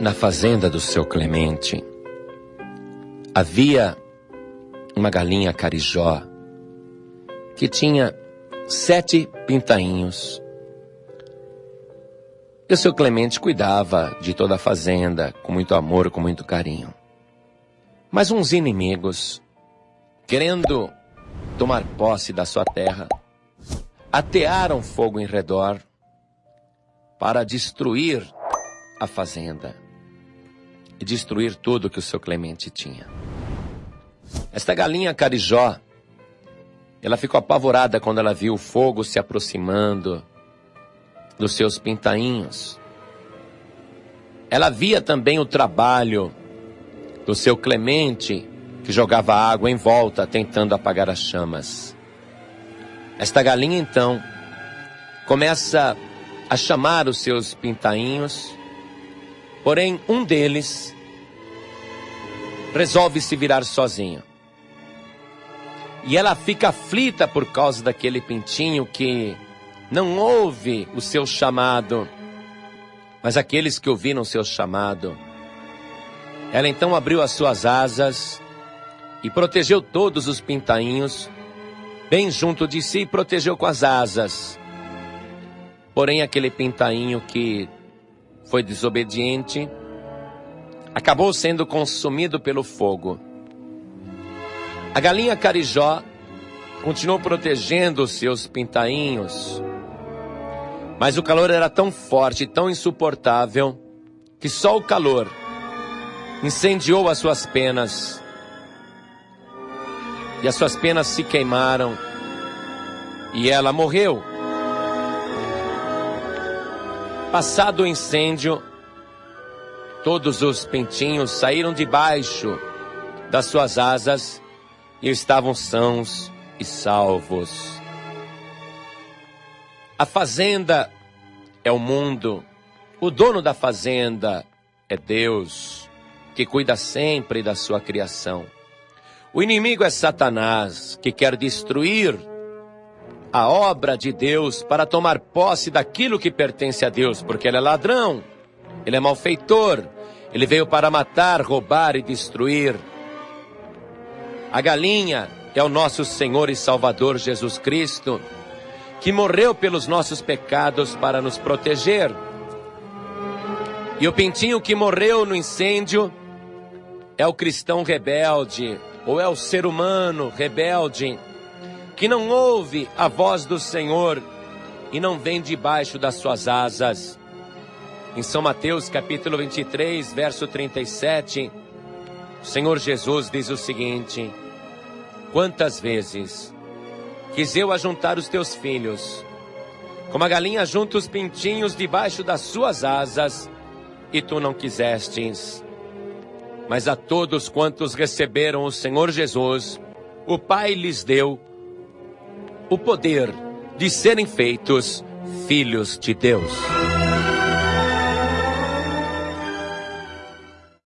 Na fazenda do seu Clemente havia uma galinha carijó que tinha sete pintainhos. E o seu Clemente cuidava de toda a fazenda com muito amor, com muito carinho. Mas uns inimigos, querendo tomar posse da sua terra, atearam fogo em redor para destruir a fazenda e destruir tudo que o seu Clemente tinha. Esta galinha carijó, ela ficou apavorada quando ela viu o fogo se aproximando dos seus pintainhos. Ela via também o trabalho do seu Clemente, que jogava água em volta tentando apagar as chamas. Esta galinha então começa a chamar os seus pintainhos Porém, um deles resolve se virar sozinho. E ela fica aflita por causa daquele pintinho que não ouve o seu chamado, mas aqueles que ouviram o seu chamado. Ela então abriu as suas asas e protegeu todos os pintainhos, bem junto de si, e protegeu com as asas. Porém, aquele pintainho que foi desobediente, acabou sendo consumido pelo fogo. A galinha carijó continuou protegendo os seus pintainhos, mas o calor era tão forte, tão insuportável, que só o calor incendiou as suas penas. E as suas penas se queimaram. E ela morreu. Passado o incêndio, todos os pintinhos saíram debaixo das suas asas e estavam sãos e salvos. A fazenda é o mundo, o dono da fazenda é Deus, que cuida sempre da sua criação. O inimigo é Satanás, que quer destruir a obra de Deus para tomar posse daquilo que pertence a Deus, porque ele é ladrão, ele é malfeitor, ele veio para matar, roubar e destruir. A galinha é o nosso Senhor e Salvador Jesus Cristo, que morreu pelos nossos pecados para nos proteger. E o pintinho que morreu no incêndio é o cristão rebelde, ou é o ser humano rebelde que não ouve a voz do Senhor e não vem debaixo das suas asas. Em São Mateus capítulo 23, verso 37, o Senhor Jesus diz o seguinte: Quantas vezes quis eu ajuntar os teus filhos, como a galinha junta os pintinhos debaixo das suas asas, e tu não quisestes. Mas a todos quantos receberam o Senhor Jesus, o Pai lhes deu o poder de serem feitos filhos de Deus.